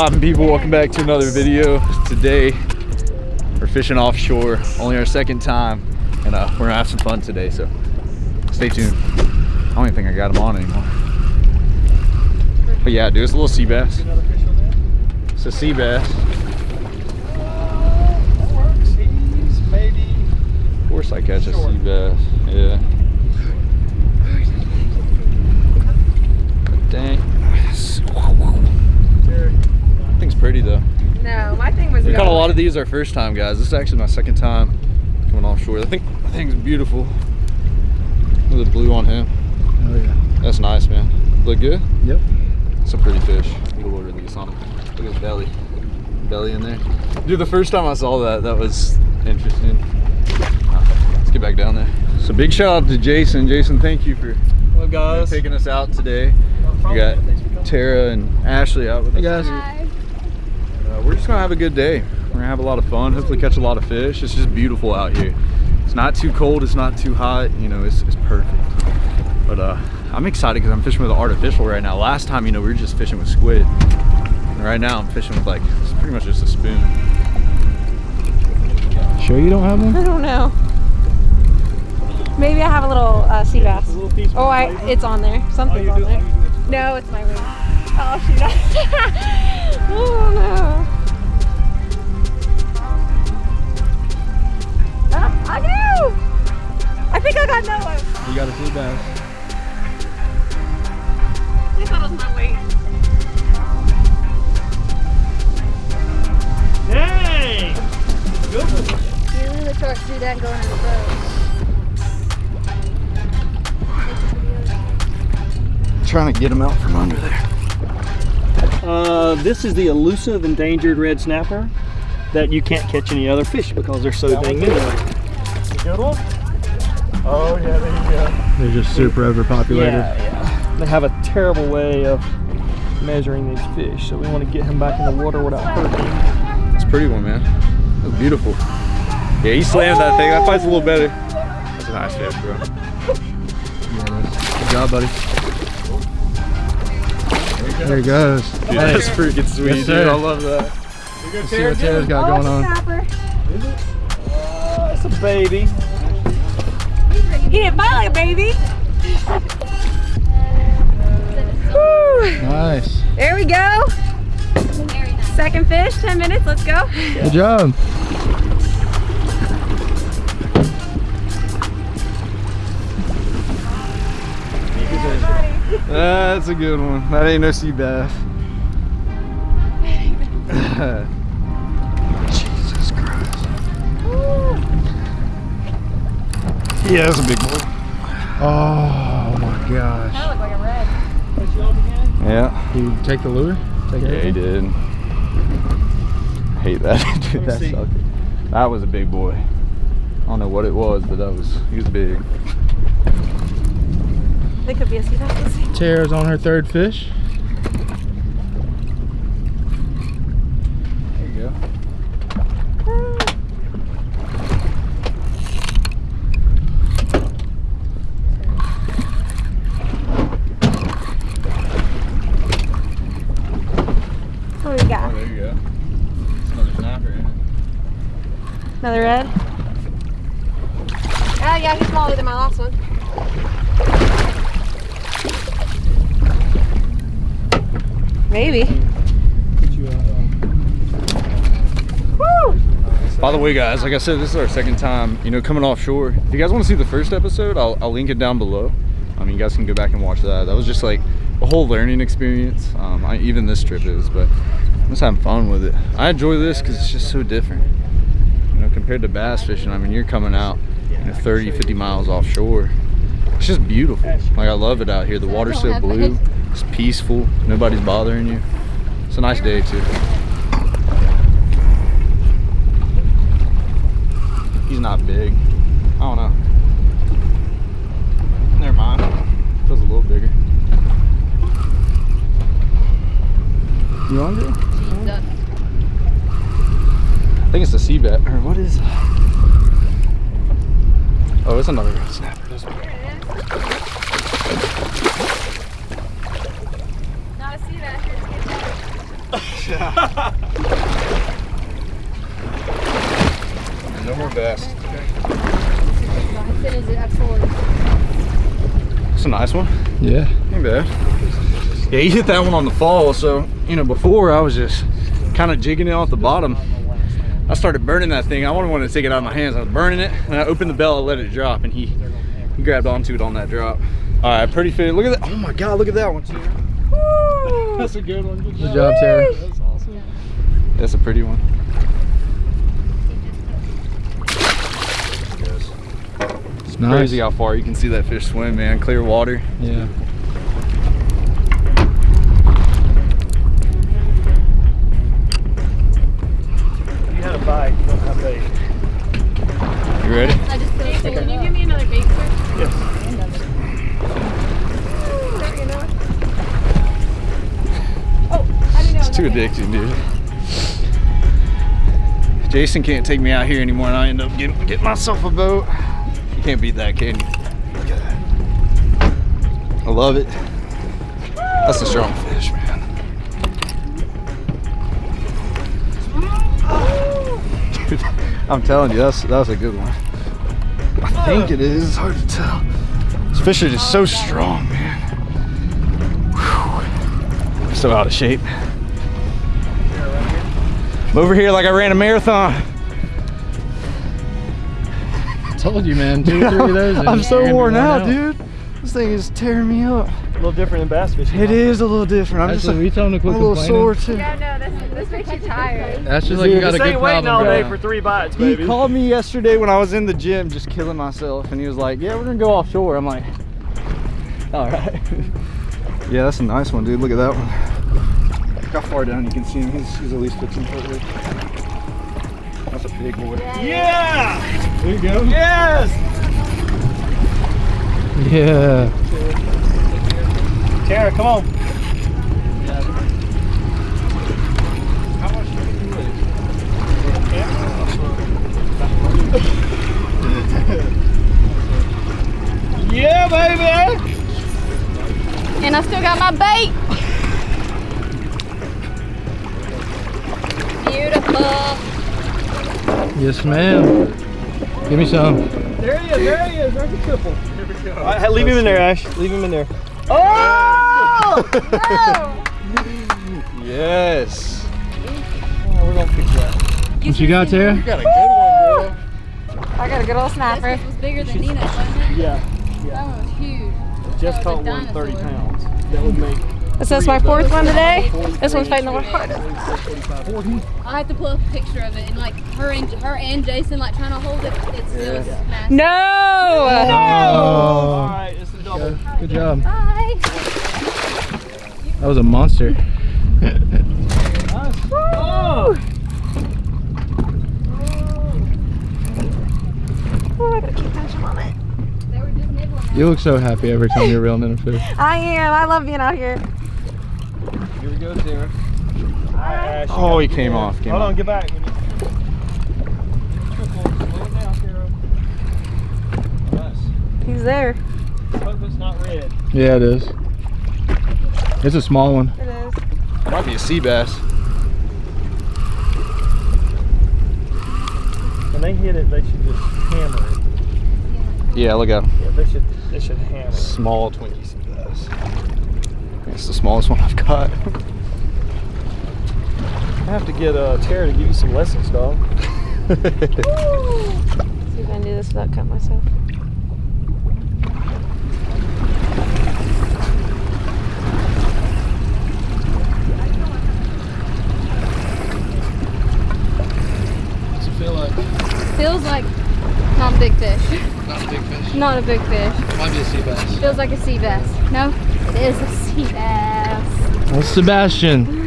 poppin' people? Welcome back to another video. Today, we're fishing offshore. Only our second time. And uh, we're gonna have some fun today, so stay tuned. I don't even think I got them on anymore. But yeah, dude, it's a little sea bass. It's a sea bass. Maybe. Of course I catch a sea bass. Yeah. Dang. Thing's pretty though. No, my thing was. We caught a lot of these our first time, guys. This is actually my second time coming offshore. I think the thing's beautiful. Look at the blue on him. Oh yeah. That's nice, man. Look good? Yep. Some pretty fish. Get a little release on him. Look at his belly. Belly in there. Dude, the first time I saw that, that was interesting. Let's get back down there. So big shout out to Jason. Jason, thank you for Hello guys. taking us out today. We got Tara and Ashley out with Hey us. guys. Uh, we're just gonna have a good day. We're gonna have a lot of fun. Hopefully catch a lot of fish. It's just beautiful out here. It's not too cold. It's not too hot. You know, it's, it's perfect. But uh, I'm excited because I'm fishing with an artificial right now. Last time, you know, we were just fishing with squid. And right now, I'm fishing with like it's pretty much just a spoon. Sure you don't have one? I don't know. Maybe I have a little uh, sea bass. Oh, I it's on there. Something's on there. No, it's my Oh oh no. Ah, I. I think I got one. You got a sea bass. I thought it was my weight. Hey! Good. You really to do that going in the boat. trying to get them out from under there. Uh, this is the elusive endangered red snapper that you can't catch any other fish because they're so dang new. Good one? Oh yeah, there you go. They're just super overpopulated. Yeah, yeah. They have a terrible way of measuring these fish, so we want to get him back in the water without hurting. It's a pretty one, man. That's beautiful. Yeah, he slammed that thing. That fight's a little better. That's a nice fish, bro. Good job, buddy. There he goes. Dude, that's freaking sweet, Yes, dude. I love that. Let's see what Tara's got going on. Snapper. Oh, it's a baby. He didn't fight like a baby. Whew. Nice. There we go. Second fish, 10 minutes, let's go. Good job. That's a good one. That ain't no sea bass. Jesus Christ. Yeah, that's a big one. Oh my gosh. That looked like a red. Yeah. Did you take the lure? Take Yeah, he did. I hate that. Dude, that see. That was a big boy. I don't know what it was, but that was, he was big. It could be a sea bass. Let's see. Tara's on her third fish. There you go. What do we got? Oh, there you go. It's another snapper in it. Another red? Oh yeah, he's smaller than my last one. Maybe. Woo! By the way, guys, like I said, this is our second time, you know, coming offshore. If you guys want to see the first episode, I'll, I'll link it down below. I mean, you guys can go back and watch that. That was just like a whole learning experience. Um, I, even this trip is, but I'm just having fun with it. I enjoy this because it's just so different. You know, compared to bass fishing, I mean, you're coming out, you know, 30, 50 miles offshore. It's just beautiful. Like, I love it out here. The water's so blue. It's peaceful. Nobody's bothering you. It's a nice day, too. He's not big. I don't know. Never mind. Feels a little bigger. You hungry? I think it's the sea bat. Or what is Oh, it's another snapper. This one. Not a sea bass. No more absolutely? It's a nice one. Yeah. Ain't bad. Yeah, you hit that one on the fall. So, you know, before I was just kind of jigging it off the bottom. I started burning that thing. I wanted to take it out of my hands. I was burning it and I opened the bell and let it drop and he, he grabbed onto it on that drop. All right, pretty fit. Look at that. Oh my God, look at that one, Tara. That's a good one. Good Good job, Tara. That's a pretty one. It's nice. Crazy how far you can see that fish swim, man. Clear water. Yeah. Jason can't take me out here anymore and I end up getting, getting myself a boat. You can't beat that, can you? Look at that. I love it. That's a strong fish, man. Dude, I'm telling you, that's that's a good one. I think it is. It's hard to tell. This fish are just so strong, man. Whew. So out of shape. I'm over here like I ran a marathon. I told you, man. Two, three of those. I'm so worn out, out. dude. This thing is tearing me up. A little different than bass fishing. It is a little different. I'm just Actually, we told him to I'm a little sore too. Yeah, no, this, this makes you tired. That's just like you Dude, got a This good ain't waiting all day for three bites, He called me yesterday when I was in the gym just killing myself and he was like, yeah, we're gonna go offshore. I'm like, all right. yeah, that's a nice one, dude. Look at that one. Look how far down you can see him. He's, he's at least 15 foot away. That's a big boy. Yeah! There you go. Yes! Yeah. Tara, come on. Yeah, baby! And I still got my bait. Yes, ma'am. Give me some. There he is, there he is, there's a triple. Here we go. All right, leave him in there, Ash. Leave him in there. Oh! Yes. Oh, we're gonna fix that. What you got, Tara? You got a good one, bro. I got a good old snapper. This was bigger than Nina's, wasn't it? Yeah, That one was huge. just That caught was one 30 pounds. That would make This is my fourth one today. This one's fighting the hardest. I have to pull up a picture of it and like her and her and Jason like trying to hold it. It's still massive. No! Oh. All Oh. right, it's a double. Good job. Bye. That was a monster. Oh! Oh, I gotta keep tension on it. They were just nibbling. You look so happy every time you're reeling in a fish. I am. I love being out here. Here we go, Tara. All right, Ash, you Oh, he came off, came Hold on, off. get back. When you... Triple, slow it down, Tara. Nice. He's there. Hope it's not red. Yeah, it is. It's a small one. It is. Might be a sea bass. When they hit it, they should just hammer it. Yeah, look at him. Yeah, they should. They should hammer it. Small Twinkie sea bass. It's the smallest one I've got. I have to get uh, Tara to give you some lessons, dog. See if I can do this without cutting myself. What's it feel like? Feels like not a big fish. Not a big fish. Not a big fish. Might be a sea bass. Feels like a sea bass. No, it is a sea bass. Well, Sebastian.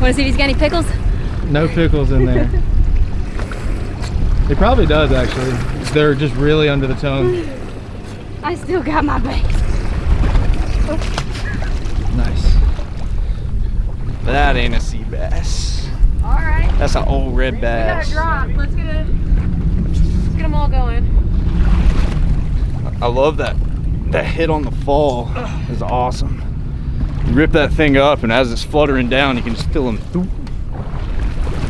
Want to see if he's got any pickles? No pickles in there. It probably does actually. They're just really under the tongue. I still got my bait. Nice. That ain't a sea bass. All right. That's an old red bass. We got bass. a drop. Let's get it. Let's get them all going. I love that. That hit on the fall is awesome. You rip that thing up, and as it's fluttering down, you can just feel them.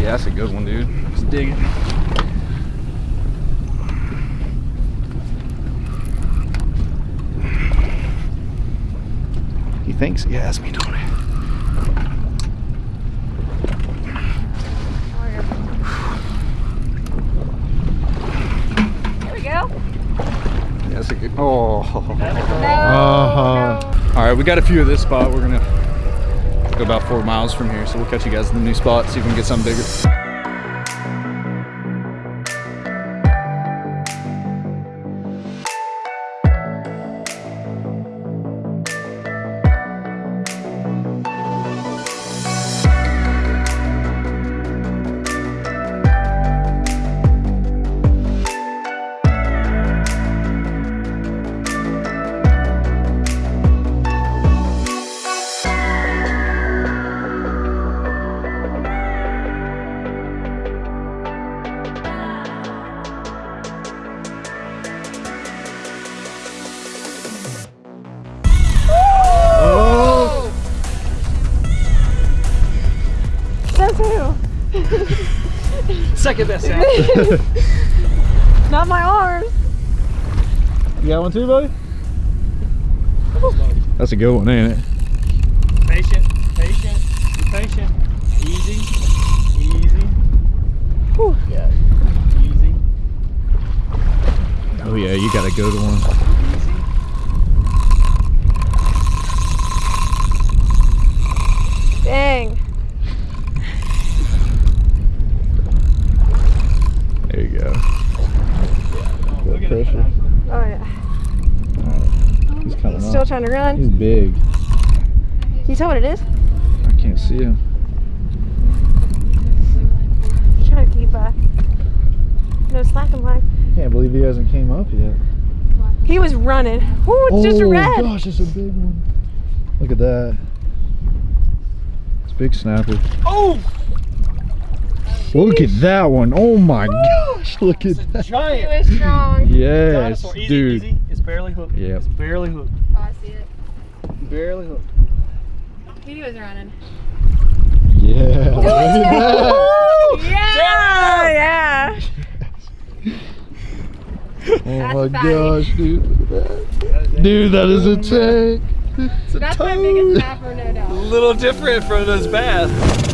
Yeah, that's a good one, dude. Let's dig it. He thinks he has me, don't he? There we go. Yeah, that's a good. Oh. No. Uh-huh. All right, we got a few of this spot. We're gonna go about four miles from here, so we'll catch you guys in the new spot, see if we can get something bigger. Not my arms. You got one too, buddy? That's a good one, ain't it? patient, patient, be patient. Easy, easy. Whew. Yeah, easy, Oh yeah, you got a good one. easy. Dang. There you go. Look at pressure. Oh yeah. He's coming trying to run. He's big. Can you tell what it is? I can't see him. Just trying to keep uh no slacking line. Can't believe he hasn't came up yet. He was running. Ooh, it's just a oh red. gosh, it's a big one. Look at that. It's a big snapper. Oh, Look at that one. Oh my gosh, look at that. He giant was strong. Yes, dinosaur. Easy, dude. easy. It's barely hooked. Yep. It's barely hooked. See it. Barely hooked. He was running. Yeah. look yeah, yeah. Oh That's my a fatty. gosh, dude. Look at that. Dude, that is a tank. It's a That's my biggest snapper, no doubt. A little different from those bass.